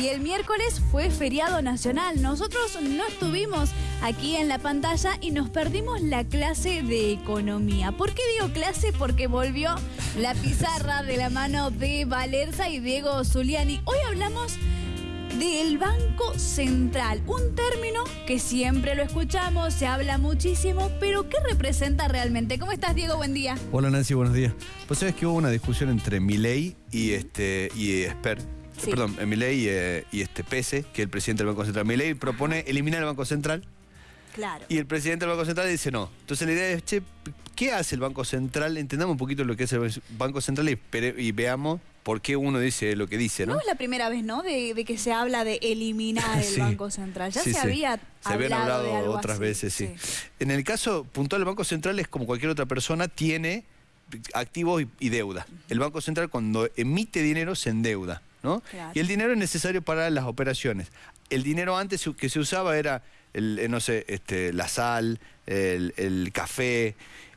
Y el miércoles fue feriado nacional. Nosotros no estuvimos aquí en la pantalla y nos perdimos la clase de economía. ¿Por qué digo clase? Porque volvió la pizarra de la mano de Valerza y Diego Zuliani. Hoy hablamos del Banco Central, un término que siempre lo escuchamos, se habla muchísimo, pero ¿qué representa realmente? ¿Cómo estás, Diego? Buen día. Hola, Nancy, buenos días. Pues sabes que hubo una discusión entre Milei y este y Esper. Sí. Perdón, Milei eh, y este Pese, que es el presidente del Banco Central. Milei propone eliminar el Banco Central Claro. y el presidente del Banco Central dice no. Entonces la idea es, che, ¿qué hace el Banco Central? Entendamos un poquito lo que es el Banco Central y, veamos por qué uno dice lo que dice, No ¿no? es la primera vez, ¿no? De, de que se habla de eliminar el Sí. Banco Central. Ya Sí, se sí. había Se habían hablado hablado de algo otras así. veces, sí. En el caso puntual, el Banco Central es como cualquier otra persona, tiene activos y, y deuda. El Banco Central cuando emite dinero se endeuda, ¿no? Claro. Y el dinero es necesario para las operaciones. El dinero antes que se usaba era, el, eh, no sé, este, la sal, el, el café,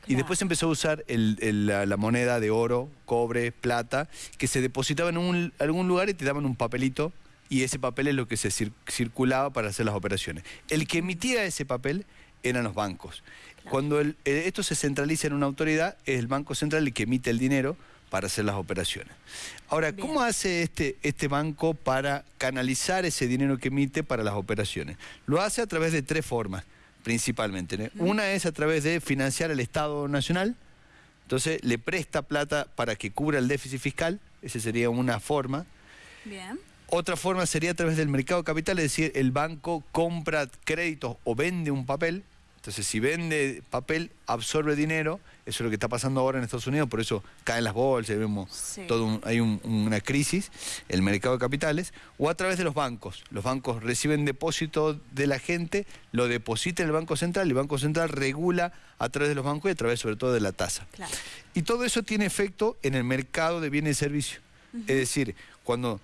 y después se empezó a usar el- el- la, la moneda de oro, cobre, plata, que se depositaba en un- algún lugar y te daban un papelito y ese papel es lo que se cir- circulaba para hacer las operaciones. El que emitía ese papel eran los bancos. Cuando el- eh, esto se centraliza en una autoridad, es el Banco Central el que emite el dinero para hacer las operaciones. Ahora, Bien. ¿cómo hace este, este banco para canalizar ese dinero que emite para las operaciones? Lo hace a través de tres formas, principalmente. ¿no? Una es a través de financiar al Estado Nacional, entonces le presta plata para que cubra el déficit fiscal, esa sería una forma. Bien. Otra forma sería a través del mercado de capital, es decir, el banco compra créditos o vende un papel. Entonces, si vende papel, absorbe dinero. Eso es lo que está pasando ahora en Estados Unidos, por eso caen las bolsas, vemos Sí. todo un- hay un- una crisis, el mercado de capitales, o a través de los bancos. Los bancos reciben depósito de la gente, lo deposita en el Banco Central, y el Banco Central regula a través de los bancos y a través sobre todo de la tasa. Claro. Y todo eso tiene efecto en el mercado de bienes y servicios. Es decir, cuando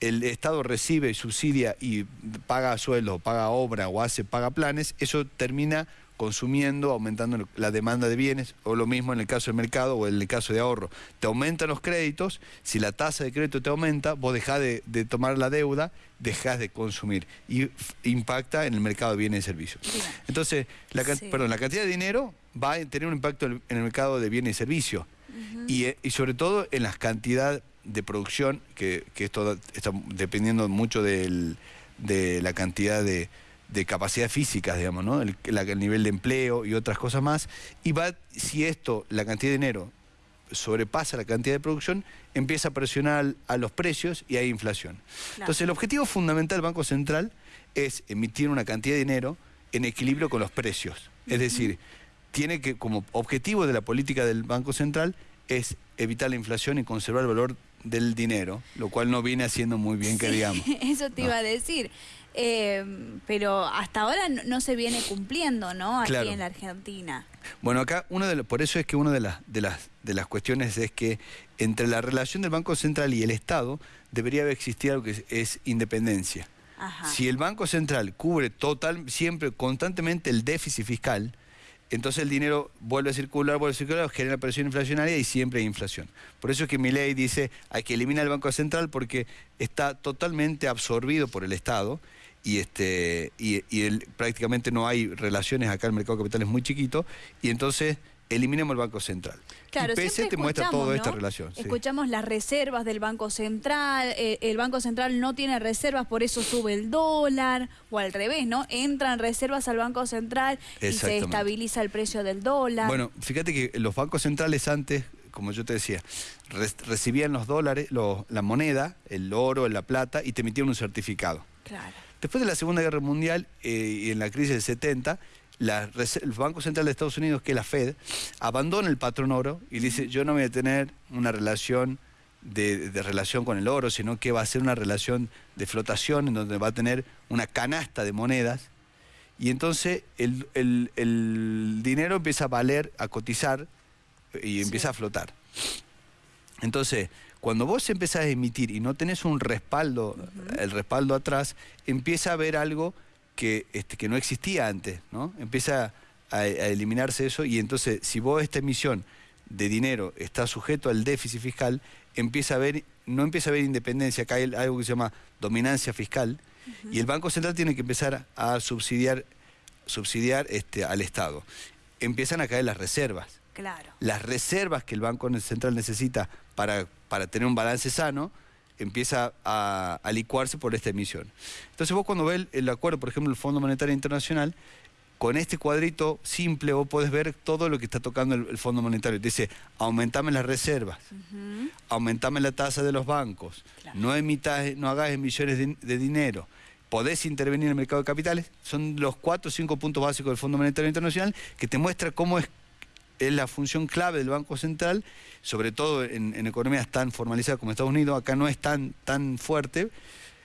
el Estado recibe, subsidia y paga sueldos, o paga obra o hace, paga planes, eso termina consumiendo, aumentando la demanda de bienes, o lo mismo en el caso del mercado o en el caso de ahorro. Te aumentan los créditos, si la tasa de crédito te aumenta, vos dejás de, de tomar la deuda, dejás de consumir y impacta en el mercado de bienes y servicios. Entonces, la, Sí. perdón, la cantidad de dinero va a tener un impacto en el- mercado de bienes y servicios. y, eh, y sobre todo en la cantidad de producción, que, que esto está dependiendo mucho del- de la cantidad de, de capacidades físicas, digamos, ¿no? El, la- el nivel de empleo y otras cosas más. Y va, si esto, la cantidad de dinero sobrepasa la cantidad de producción, empieza a presionar a los precios y hay inflación. Entonces, el objetivo fundamental del Banco Central es emitir una cantidad de dinero en equilibrio con los precios. Es decir, tiene que, como objetivo de la política del Banco Central, es evitar la inflación y conservar el valor del dinero, lo cual no viene haciendo muy bien, que Sí, digamos. Eso te No. iba a decir. Eh, pero hasta ahora no, no se viene cumpliendo, ¿no? Aquí Claro. en la Argentina. Bueno, acá uno de los- por eso es que una de las, de las de las cuestiones es que entre la relación del Banco Central y el Estado debería haber existido algo que es, es independencia. Ajá. Si el Banco Central cubre total, siempre, constantemente el déficit fiscal, entonces el dinero vuelve a circular, vuelve a circular, genera presión inflacionaria y siempre hay inflación. Por eso es que mi ley dice hay que eliminar el Banco Central porque está totalmente absorbido por el Estado y este y, y prácticamente no hay relaciones acá el mercado de capital es muy chiquito y entonces eliminemos el Banco Central. Claro, y PC te muestra toda esta ¿no? relación. sí. Escuchamos las reservas del Banco Central, eh, el Banco Central no tiene reservas, por eso sube el dólar, o al revés, ¿no? Entran reservas al Banco Central y se estabiliza el precio del dólar. Bueno, fíjate que los bancos centrales antes, como yo te decía, re- recibían los dólares, los- la moneda, el oro, la plata y te emitían un certificado. Claro. Después de la Segunda Guerra Mundial eh, y en la crisis del 70, la el Banco Central de Estados Unidos, que es la Fed, abandona el patrón oro y dice, yo no voy a tener una relación de, de relación con el oro, sino que va a ser una relación de flotación en donde va a tener una canasta de monedas. Y entonces el, el- el dinero empieza a valer, a cotizar y empieza a flotar. Entonces, cuando vos empezás a emitir y no tenés un respaldo, el respaldo atrás, empieza a haber algo que, este, que no existía antes, ¿no? Empieza a, a eliminarse eso y entonces si vos esta emisión de dinero está sujeto al déficit fiscal, empieza a haber no empieza a haber independencia, acá hay algo que se llama dominancia fiscal, y el Banco Central tiene que empezar a subsidiar, subsidiar este, al Estado. Empiezan a caer las reservas. Claro. Las reservas que el Banco Central necesita para, para tener un balance sano, empieza a, licuarse por esta emisión. Entonces vos cuando ves el, acuerdo, por ejemplo, el Fondo Monetario Internacional, con este cuadrito simple vos podés ver todo lo que está tocando el, Fondo Monetario. Dice, aumentame las reservas, aumentame la tasa de los bancos, no, emitas, no hagas emisiones de, dinero, podés intervenir en el mercado de capitales. Son los cuatro o cinco puntos básicos del Fondo Monetario Internacional que te muestra cómo es es la función clave del Banco Central, sobre todo en, economías tan formalizadas como Estados Unidos, acá no es tan, tan fuerte,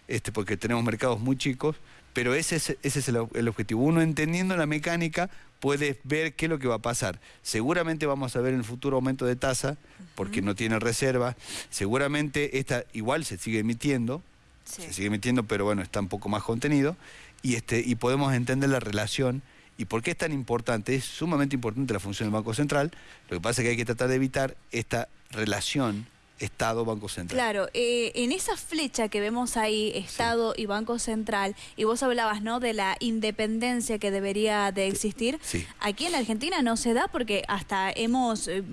este, porque tenemos mercados muy chicos, pero ese es, ese es el, objetivo. Uno entendiendo la mecánica puede ver qué es lo que va a pasar. Seguramente vamos a ver en el futuro aumento de tasa, porque no tiene reserva. Seguramente esta igual se sigue emitiendo, se sigue emitiendo, pero bueno, está un poco más contenido. Y, este, y podemos entender la relación ¿Y por qué es tan importante? Es sumamente importante la función del Banco Central. Lo que pasa es que hay que tratar de evitar esta relación Estado-Banco Central. Claro, eh, en esa flecha que vemos ahí, Estado y Banco Central, y vos hablabas, ¿no?, de la independencia que debería de existir. Sí. Aquí en la Argentina no se da porque hasta hemos... Eh,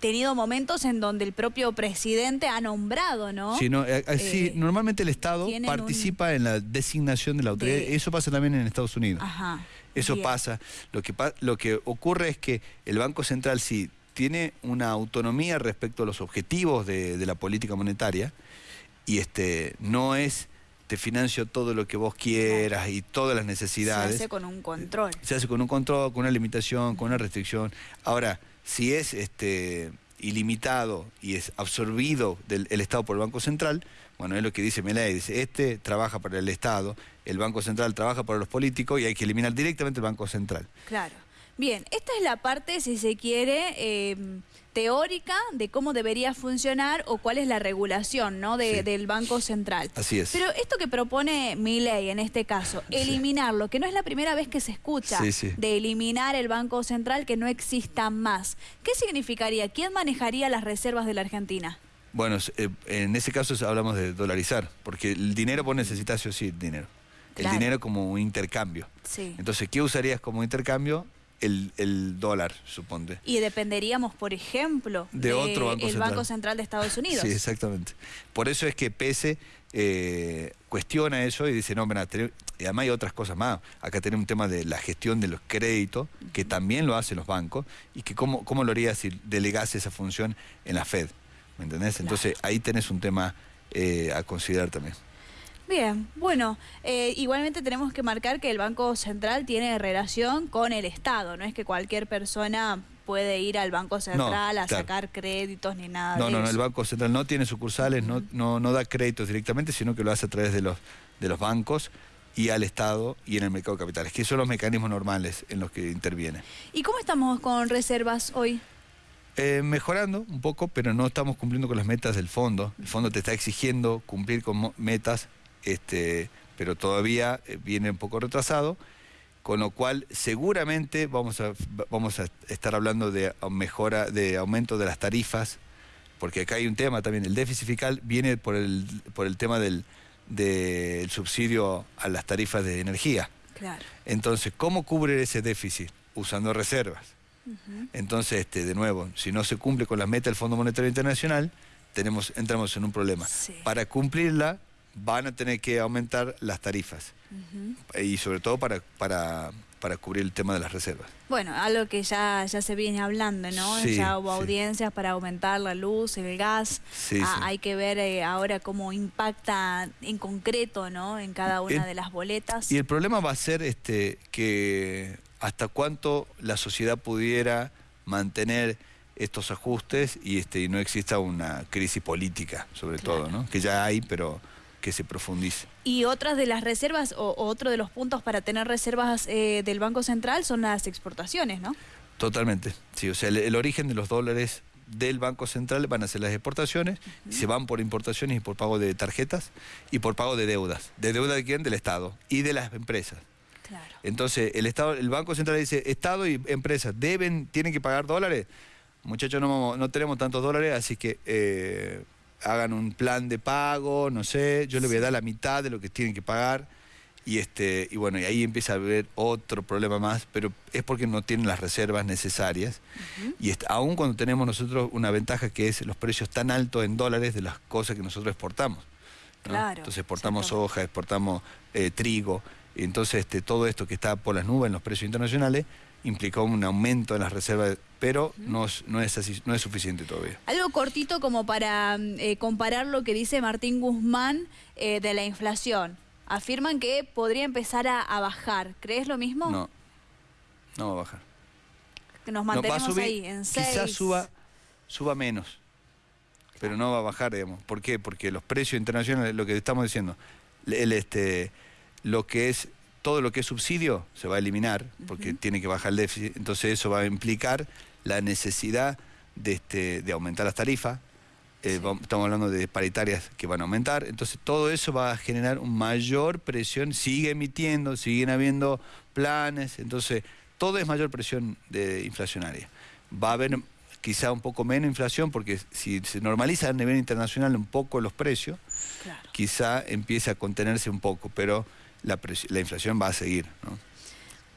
tenido momentos en donde el propio presidente ha nombrado, ¿no? Sí, eh, normalmente el Estado participa en la designación de la autoridad. Eso pasa también en Estados Unidos. Ajá. Eso pasa. Lo que, lo que ocurre es que el Banco Central sí tiene una autonomía respecto a los objetivos de, la política monetaria y este no es te financio todo lo que vos quieras y todas las necesidades. Se hace con un control. Se hace con un control, con una limitación, con una restricción. Ahora, si es este ilimitado y es absorbido del el Estado por el Banco Central, bueno, es lo que dice Melay, dice, este trabaja para el Estado, el Banco Central trabaja para los políticos y hay que eliminar directamente el Banco Central. Claro. Bien, esta es la parte, si se quiere, em, teórica de cómo debería funcionar o cuál es la regulación ¿no? del Banco Central. Así es. Pero esto que propone mi ley en este caso, eliminarlo, que no es la primera vez que se escucha de eliminar el Banco Central, que no exista más. ¿Qué significaría? ¿Quién manejaría las reservas de la Argentina? Bueno, eh, en ese caso hablamos de dolarizar, porque el dinero vos necesitas sí o sí dinero. El dinero como un intercambio. Sí. Entonces, ¿qué usarías como intercambio? El, dólar, suponte. Y dependeríamos, por ejemplo, de, otro banco el central. Banco Central de Estados Unidos. Sí, exactamente. Por eso es que PESE eh, cuestiona eso y dice, no, mira, y además hay otras cosas más. Acá tenemos un tema de la gestión de los créditos, que también lo hacen los bancos, y que cómo, cómo lo haría si delegase esa función en la Fed. ¿Me entendés? Entonces ahí tenés un tema eh, a considerar también. Bien, bueno, eh, igualmente tenemos que marcar que el Banco Central tiene relación con el Estado, no es que cualquier persona puede ir al Banco Central a sacar créditos ni nada no, de no, eso. No, el Banco Central no tiene sucursales, no, no, no da créditos directamente, sino que lo hace a través de los, de los bancos y al Estado y en el mercado de capitales, que son los mecanismos normales en los que interviene. ¿Y cómo estamos con reservas hoy? Eh, mejorando un poco, pero no estamos cumpliendo con las metas del fondo. El fondo te está exigiendo cumplir con metas, este, pero todavía eh, viene un poco retrasado, con lo cual seguramente vamos a, vamos a estar hablando de mejora, de aumento de las tarifas, porque acá hay un tema también, el déficit fiscal viene por el, por el tema del, del subsidio a las tarifas de energía. Claro. Entonces, ¿cómo cubre ese déficit? Usando reservas. Entonces, este, de nuevo, si no se cumple con las metas del Fondo Monetario Internacional, tenemos, entramos en un problema. Para cumplirla, van a tener que aumentar las tarifas. Y sobre todo para, para, para cubrir el tema de las reservas. Bueno, algo que ya, ya se viene hablando, ¿no? ya hubo audiencias para aumentar la luz, el gas. Ah, hay que ver eh, ahora cómo impacta en concreto, ¿no? En cada una de las boletas. Y el problema va a ser este que hasta cuánto la sociedad pudiera mantener estos ajustes y, este, y no exista una crisis política, sobre todo, ¿no? que ya hay, pero que se profundice. Y otras de las reservas, o, otro de los puntos para tener reservas eh, del Banco Central son las exportaciones, ¿no? Totalmente, sí, o sea, el, origen de los dólares del Banco Central van a ser las exportaciones, y se van por importaciones y por pago de tarjetas y por pago de deudas. ¿De deuda de quién? Del Estado y de las empresas. Entonces, el Estado, el Banco Central dice, Estado y empresas deben, tienen que pagar dólares. Muchachos, no, no tenemos tantos dólares, así que eh, hagan un plan de pago, no sé, yo le voy a dar la mitad de lo que tienen que pagar. Y, este, y bueno, y ahí empieza a haber otro problema más, pero es porque no tienen las reservas necesarias. Y aún cuando tenemos nosotros una ventaja que es los precios tan altos en dólares de las cosas que nosotros exportamos. Entonces exportamos soja, exportamos eh, trigo. Entonces este, todo esto que está por las nubes en los precios internacionales implicó un aumento en las reservas, pero no, no, es así, no es suficiente todavía. Algo cortito como para mm, eh, comparar lo que dice Martín Guzmán eh, de la inflación. Afirman que podría empezar a, bajar. ¿Crees lo mismo? No, no va a bajar. Que nos mantenemos ahí, en 6. Quizás suba, suba menos, pero no va a bajar, digamos. ¿Por qué? Porque los precios internacionales, lo que estamos diciendo, el, este, lo que es todo lo que es subsidio se va a eliminar porque tiene que bajar el déficit, entonces eso va a implicar la necesidad de, este, de aumentar las tarifas, eh, estamos hablando de paritarias que van a aumentar, entonces todo eso va a generar una mayor presión, sigue emitiendo, siguen habiendo planes, entonces todo es mayor presión de inflacionaria. Va a haber quizá un poco menos inflación porque si se normaliza a nivel internacional un poco los precios, quizá empiece a contenerse un poco, pero la, la inflación va a seguir. ¿no?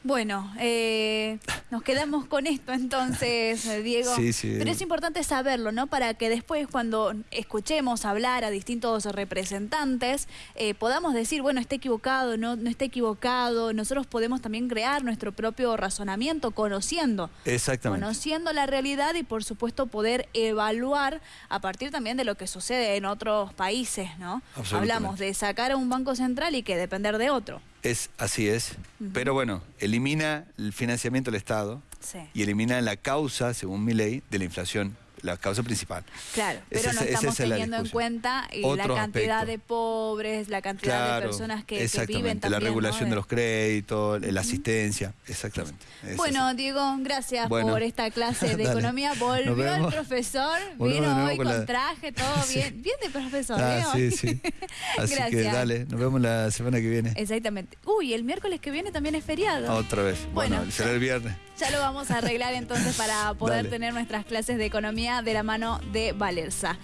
Bueno, eh, nos quedamos con esto entonces, eh, Diego. Sí, sí. Pero es importante saberlo, ¿no? Para que después cuando escuchemos hablar a distintos representantes, eh, podamos decir, bueno, está equivocado, no, no está equivocado. Nosotros podemos también crear nuestro propio razonamiento conociendo. Exactamente. Conociendo la realidad y por supuesto poder evaluar a partir también de lo que sucede en otros países, ¿no? Hablamos de sacar a un banco central y que depender de otro. Es, así es. Pero bueno, elimina el financiamiento del Estado y elimina la causa, según mi ley, de la inflación la causa principal. Claro, pero no estamos teniendo en cuenta eh, la cantidad de pobres, la cantidad de personas que, que viven también. La regulación de los créditos, la asistencia, exactamente. bueno, Diego, gracias por esta clase de economía. Volvió el profesor, vino hoy con traje, todo bien. Bien de profesor, ah, Sí, sí. Así que dale, nos vemos la semana que viene. Exactamente. Uy, el miércoles que viene también es feriado. Otra vez. Bueno, será el viernes. Ya lo vamos a arreglar entonces para poder tener nuestras clases de economía de la mano de Valerza.